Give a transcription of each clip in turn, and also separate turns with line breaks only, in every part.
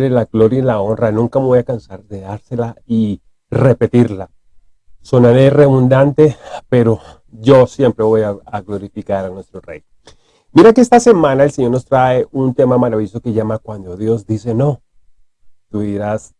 la gloria y la honra, nunca me voy a cansar de dársela y repetirla. Sonaré redundante, pero yo siempre voy a, glorificar a nuestro Rey. Mira que esta semana el Señor nos trae un tema maravilloso que llama Cuando Dios dice no. Tú dirás,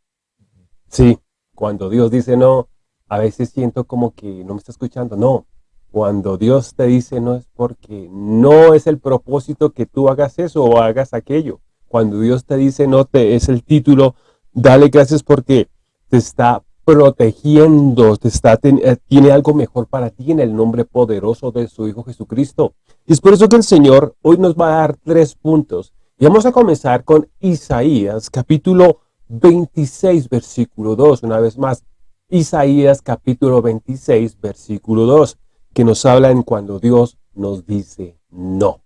sí, cuando Dios dice no, a veces siento como que no me está escuchando. No, cuando Dios te dice no es porque no es el propósito que tú hagas eso o hagas aquello. Cuando Dios te dice no, te es el título, dale gracias porque te está protegiendo, te está, eh, tiene algo mejor para ti en el nombre poderoso de su Hijo Jesucristo. Y es por eso que el Señor hoy nos va a dar tres puntos. Y vamos a comenzar con Isaías, capítulo 26, versículo 2. Una vez más, Isaías, capítulo 26, versículo 2, que nos habla en cuando Dios nos dice no.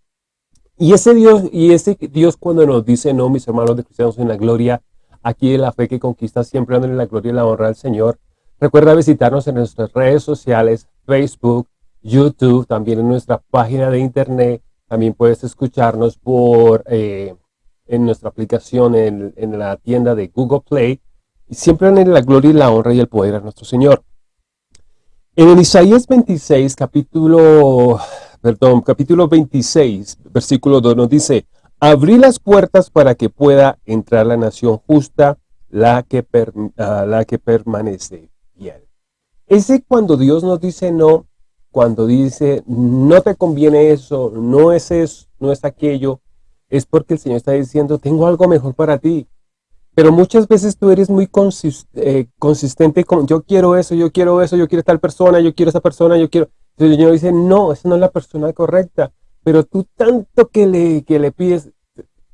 Y ese Dios, y ese Dios cuando nos dice no, mis hermanos de cristianos en la gloria, aquí en la fe que conquista, siempre dándole la gloria y la honra al Señor. Recuerda visitarnos en nuestras redes sociales, Facebook, YouTube, también en nuestra página de internet. También puedes escucharnos por eh, en nuestra aplicación en, la tienda de Google Play. Y siempre en la gloria y la honra y el poder a nuestro Señor. En el Isaías 26, capítulo perdón, capítulo 26, versículo 2 nos dice, abrí las puertas para que pueda entrar la nación justa, la que, ah, la que permanece fiel. Ese cuando Dios nos dice no, cuando dice no te conviene eso, no es eso, no es aquello, es porque el Señor está diciendo, tengo algo mejor para ti. Pero muchas veces tú eres muy eh, consistente con, yo quiero eso, yo quiero eso, yo quiero tal persona, yo quiero esa persona, yo quiero el Señor dice, no, esa no es la persona correcta. Pero tú tanto que le, que le pides,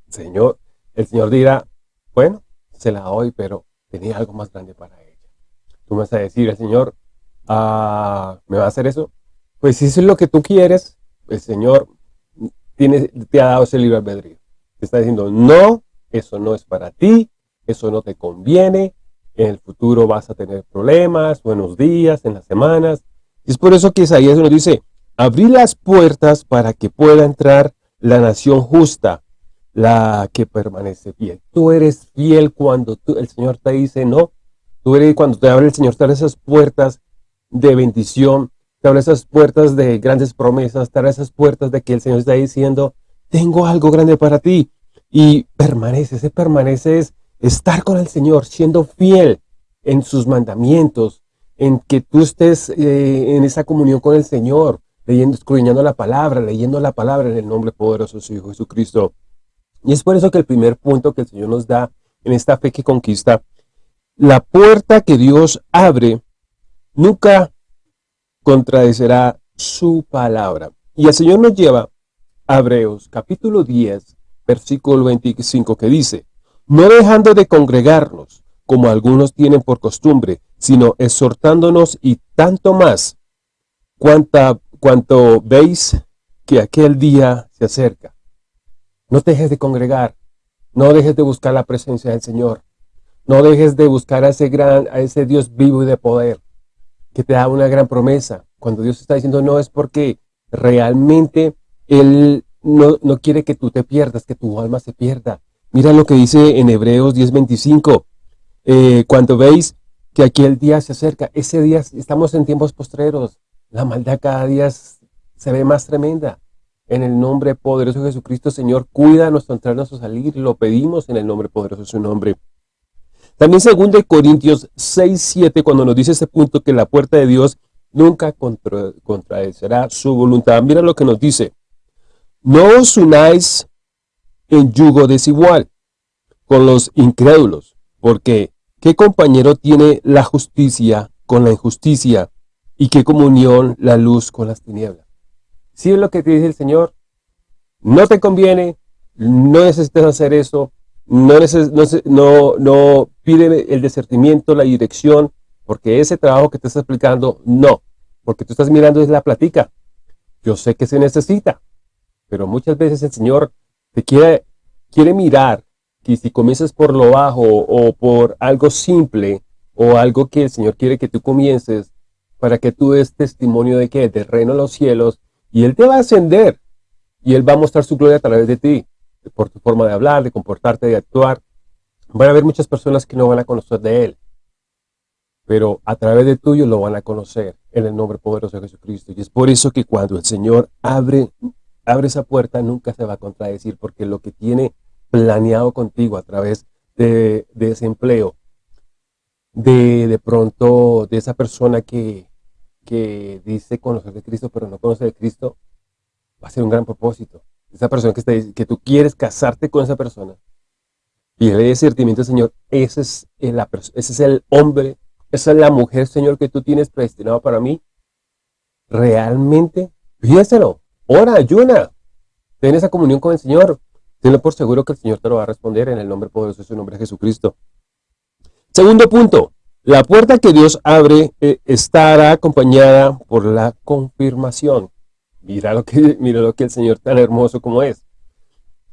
Señor, el Señor dirá, bueno, se la doy, pero tenía algo más grande para ella. Tú me vas a decir, el Señor, ah, ¿me va a hacer eso? Pues si eso es lo que tú quieres, el Señor tiene, te ha dado ese libre albedrío. Te está diciendo, no, eso no es para ti, eso no te conviene, en el futuro vas a tener problemas, buenos días, en las semanas, es por eso que Isaías nos dice, abrí las puertas para que pueda entrar la nación justa, la que permanece fiel. Tú eres fiel cuando el Señor te dice no. Tú eres cuando te abre el Señor, te esas puertas de bendición, te abre esas puertas de grandes promesas, te esas puertas de que el Señor está diciendo, tengo algo grande para ti. Y permanece, ese permanece es estar con el Señor, siendo fiel en sus mandamientos, en que tú estés eh, en esa comunión con el Señor, leyendo, escudriñando la palabra, leyendo la palabra en el nombre poderoso de su Hijo Jesucristo. Y es por eso que el primer punto que el Señor nos da en esta fe que conquista, la puerta que Dios abre nunca contradecerá su palabra. Y el Señor nos lleva a Hebreos capítulo 10, versículo 25 que dice, no dejando de congregarnos, como algunos tienen por costumbre, sino exhortándonos y tanto más, cuanta, cuanto veis que aquel día se acerca. No dejes de congregar, no dejes de buscar la presencia del Señor, no dejes de buscar a ese, gran, a ese Dios vivo y de poder, que te da una gran promesa. Cuando Dios está diciendo no es porque realmente Él no, no quiere que tú te pierdas, que tu alma se pierda. Mira lo que dice en Hebreos 10.25. Eh, cuando veis que aquí el día se acerca, ese día estamos en tiempos postreros, la maldad cada día se ve más tremenda. En el nombre poderoso de Jesucristo, Señor, cuida nuestro entrar, nuestro salir, lo pedimos en el nombre poderoso de su nombre. También según de Corintios 6, 7, cuando nos dice ese punto que la puerta de Dios nunca contra, contradecerá su voluntad. Mira lo que nos dice. No os unáis en yugo desigual con los incrédulos, porque ¿Qué compañero tiene la justicia con la injusticia? ¿Y qué comunión la luz con las tinieblas? Si es lo que te dice el Señor, no te conviene, no necesitas hacer eso, no, no, no pide el discernimiento, la dirección, porque ese trabajo que te está explicando, no, porque tú estás mirando es la platica. Yo sé que se necesita, pero muchas veces el Señor te quiere, quiere mirar que si comienzas por lo bajo o por algo simple o algo que el Señor quiere que tú comiences para que tú des testimonio de que de reino a los cielos y Él te va a ascender y Él va a mostrar su gloria a través de ti, por tu forma de hablar, de comportarte, de actuar. Van a haber muchas personas que no van a conocer de Él, pero a través de tuyo lo van a conocer en el nombre poderoso de Jesucristo. Y es por eso que cuando el Señor abre, abre esa puerta, nunca se va a contradecir, porque lo que tiene planeado contigo a través de, de ese empleo, de, de pronto de esa persona que, que dice conocer de Cristo, pero no conoce de Cristo, va a ser un gran propósito. Esa persona que, está, que tú quieres casarte con esa persona, y le discernimiento al Señor, ese es, el, ese es el hombre, esa es la mujer, Señor, que tú tienes predestinado para mí. Realmente, piénselo, ora, ayuna, ten esa comunión con el Señor. Tenlo por seguro que el Señor te lo va a responder en el nombre poderoso de su nombre Jesucristo. Segundo punto, la puerta que Dios abre eh, estará acompañada por la confirmación. Mira lo, que, mira lo que el Señor tan hermoso como es.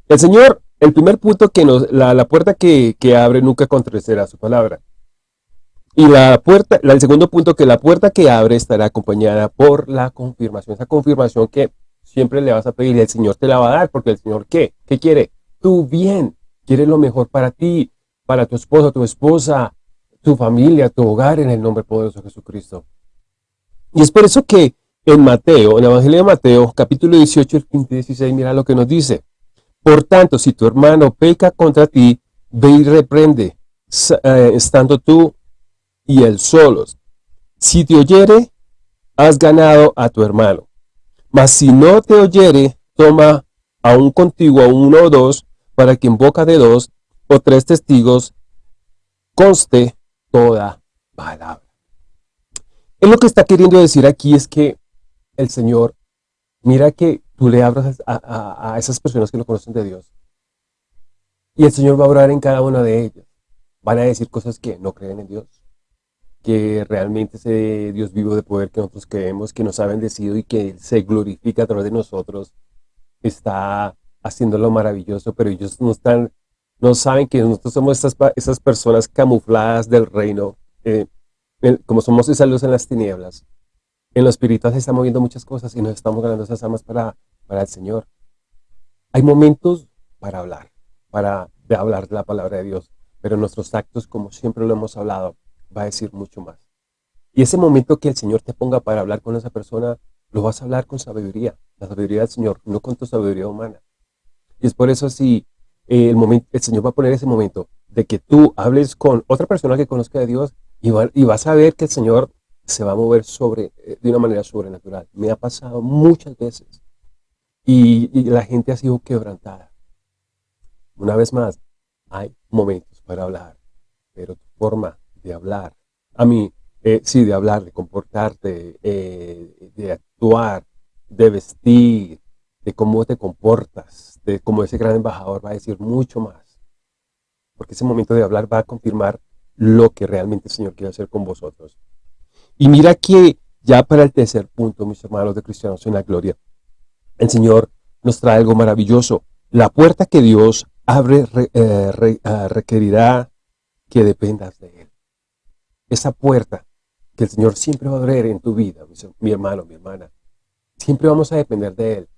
El Señor, el primer punto que nos, la, puerta que, abre nunca contradecirá su palabra. Y la puerta, el segundo punto que la puerta que abre estará acompañada por la confirmación. Esa confirmación que siempre le vas a pedir y el Señor te la va a dar, porque el Señor, ¿qué? ¿Qué quiere? Tu bien. Quiere lo mejor para ti, para tu esposo, tu esposa, tu familia, tu hogar, en el nombre poderoso de Jesucristo. Y es por eso que en Mateo, en el Evangelio de Mateo, capítulo 18, el 15 16, mira lo que nos dice. Por tanto, si tu hermano peca contra ti, ve y reprende, eh, estando tú y él solos. Si te oyere, has ganado a tu hermano. Mas si no te oyere, toma aún contigo a uno o dos, para que en boca de dos o tres testigos conste toda palabra. Él lo que está queriendo decir aquí es que el Señor, mira que tú le abras a, esas personas que no conocen de Dios. Y el Señor va a orar en cada una de ellas. Van a decir cosas que no creen en Dios. Que realmente ese Dios vivo de poder que nosotros creemos, que nos ha bendecido y que se glorifica a través de nosotros, está haciendo lo maravilloso, pero ellos no están no saben que nosotros somos esas, personas camufladas del reino, eh, como somos esa luz en las tinieblas. En lo espiritual se están moviendo muchas cosas y nos estamos ganando esas almas para, para el Señor. Hay momentos para hablar, para hablar de la palabra de Dios, pero nuestros actos, como siempre lo hemos hablado, va a decir mucho más. Y ese momento que el Señor te ponga para hablar con esa persona, lo vas a hablar con sabiduría, la sabiduría del Señor, no con tu sabiduría humana. Y es por eso si el, momento, el Señor va a poner ese momento de que tú hables con otra persona que conozca a Dios y, y vas a ver que el Señor se va a mover sobre, eh, de una manera sobrenatural. Me ha pasado muchas veces y, la gente ha sido quebrantada. Una vez más, hay momentos para hablar, pero tu forma de hablar, a mí, eh, sí, de hablar, de comportarte, eh, de actuar, de vestir, de cómo te comportas, de cómo ese gran embajador va a decir mucho más. Porque ese momento de hablar va a confirmar lo que realmente el Señor quiere hacer con vosotros. Y mira que ya para el tercer punto, mis hermanos de cristianos en la gloria, el Señor nos trae algo maravilloso. La puerta que Dios abre eh, requerirá que dependas de Él. Esa puerta que el Señor siempre va a abrir en tu vida, mi hermano, mi hermana. Siempre vamos a depender de Él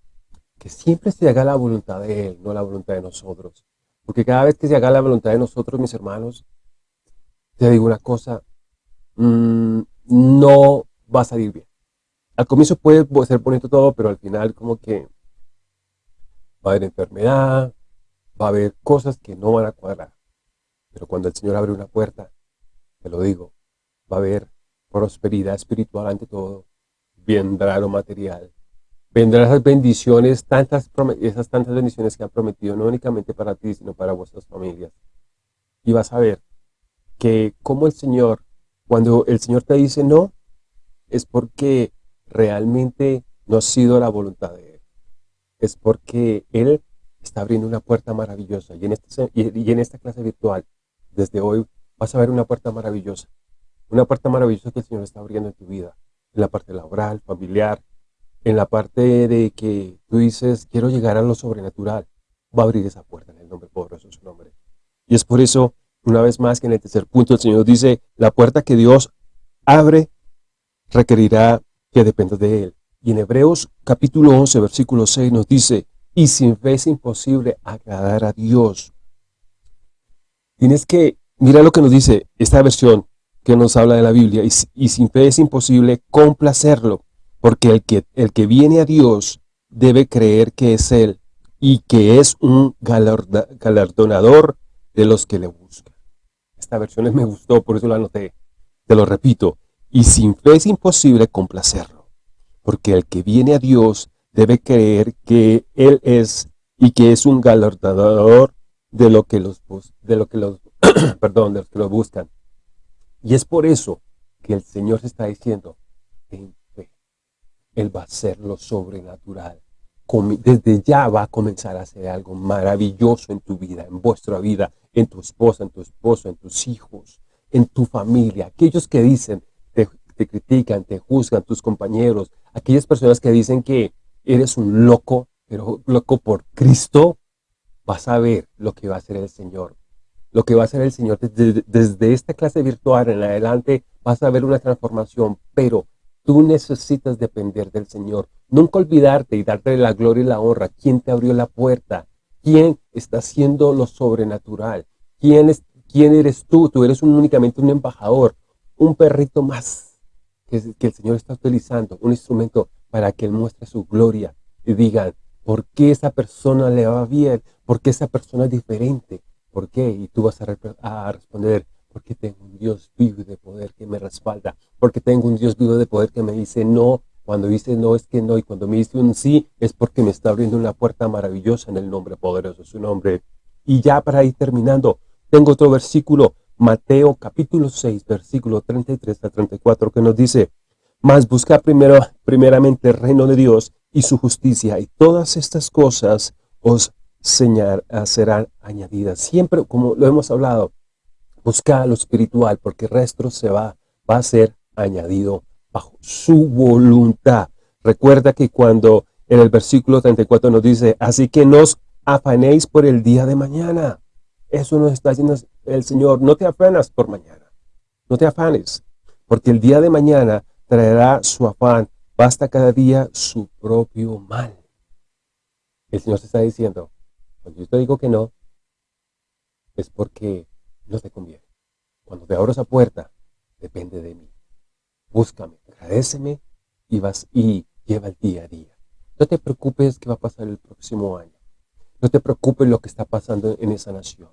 que siempre se haga la voluntad de Él, no la voluntad de nosotros. Porque cada vez que se haga la voluntad de nosotros, mis hermanos, te digo una cosa, mm, no va a salir bien. Al comienzo puede ser bonito todo, pero al final como que va a haber enfermedad, va a haber cosas que no van a cuadrar. Pero cuando el Señor abre una puerta, te lo digo, va a haber prosperidad espiritual ante todo, vendrá lo material, vendrán esas bendiciones, tantas, esas tantas bendiciones que han prometido, no únicamente para ti, sino para vuestras familias. Y vas a ver que como el Señor, cuando el Señor te dice no, es porque realmente no ha sido la voluntad de Él. Es porque Él está abriendo una puerta maravillosa. Y en, este, y en esta clase virtual, desde hoy, vas a ver una puerta maravillosa. Una puerta maravillosa que el Señor está abriendo en tu vida. En la parte laboral, familiar, en la parte de que tú dices, quiero llegar a lo sobrenatural, va a abrir esa puerta en el nombre poderoso de su nombre. Y es por eso, una vez más, que en el tercer punto el Señor dice, la puerta que Dios abre requerirá que dependa de Él. Y en Hebreos capítulo 11, versículo 6 nos dice, y sin fe es imposible agradar a Dios. Tienes que, mira lo que nos dice esta versión que nos habla de la Biblia, y, sin fe es imposible complacerlo, porque el que, el que viene a Dios debe creer que es Él y que es un galardonador de los que le buscan. Esta versión me gustó, por eso la anoté. Te lo repito, y sin fe es imposible complacerlo, porque el que viene a Dios debe creer que Él es y que es un galardonador de lo que los, de lo que los, perdón, de los que lo buscan. Y es por eso que el Señor se está diciendo, ten fe, Él va a hacer lo sobrenatural. Desde ya va a comenzar a hacer algo maravilloso en tu vida, en vuestra vida, en tu esposa, en tu esposo, en tus hijos, en tu familia. Aquellos que dicen, te, te critican, te juzgan, tus compañeros, aquellas personas que dicen que eres un loco, pero loco por Cristo, vas a ver lo que va a hacer el Señor. Lo que va a hacer el Señor desde, esta clase virtual en adelante, vas a ver una transformación, pero tú necesitas depender del Señor. Nunca olvidarte y darte la gloria y la honra. ¿Quién te abrió la puerta? ¿Quién está haciendo lo sobrenatural? ¿Quién, es, quién eres tú? Tú eres únicamente un embajador, un perrito más que, que el Señor está utilizando, un instrumento para que Él muestre su gloria y digan, ¿Por qué esa persona le va bien? ¿Por qué esa persona es diferente? ¿Por qué? Y tú vas a, responder, porque tengo un Dios vivo de poder que me respalda, porque tengo un Dios vivo de poder que me dice no, cuando dice no es que no, y cuando me dice un sí es porque me está abriendo una puerta maravillosa en el nombre poderoso de su nombre. Y ya para ir terminando, tengo otro versículo, Mateo capítulo 6, versículo 33 a 34, que nos dice, Mas busca primero, primeramente el reino de Dios y su justicia, y todas estas cosas os señal, serán añadidas. Siempre, como lo hemos hablado, busca lo espiritual, porque el resto se va, va a ser añadido bajo su voluntad. Recuerda que cuando en el versículo 34 nos dice, así que nos afanéis por el día de mañana. Eso nos está diciendo el Señor, no te afanas por mañana, no te afanes, porque el día de mañana traerá su afán, Basta cada día su propio mal. El Señor se está diciendo, cuando yo te digo que no, es porque no te conviene. Cuando te abro esa puerta, depende de mí. Búscame, agradeceme y vas y lleva el día a día. No te preocupes qué va a pasar el próximo año. No te preocupes lo que está pasando en esa nación.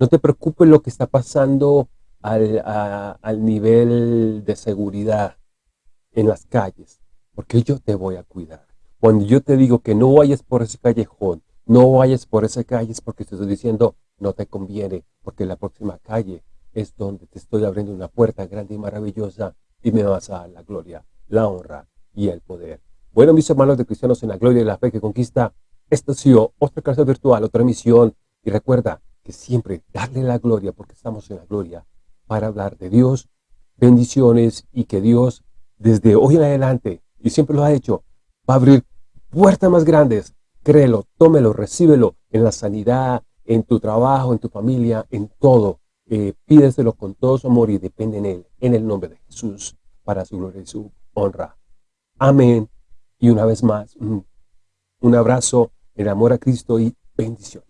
No te preocupes lo que está pasando al, al nivel de seguridad en las calles porque yo te voy a cuidar. Cuando yo te digo que no vayas por ese callejón, no vayas por esa calle, es porque te estoy diciendo, no te conviene, porque la próxima calle es donde te estoy abriendo una puerta grande y maravillosa y me vas a dar la gloria, la honra y el poder. Bueno, mis hermanos de Cristianos en la Gloria y la Fe que Conquista, esta ha sido otra clase virtual, otra misión. Y recuerda que siempre darle la gloria, porque estamos en la gloria, para hablar de Dios, bendiciones y que Dios desde hoy en adelante y siempre lo ha hecho, va a abrir puertas más grandes créelo, tómelo, recíbelo en la sanidad, en tu trabajo, en tu familia, en todo. Eh, pídeselo con todo su amor y depende en Él, en el nombre de Jesús, para su gloria y su honra. Amén. Y una vez más, mm, un abrazo, el amor a Cristo y bendiciones.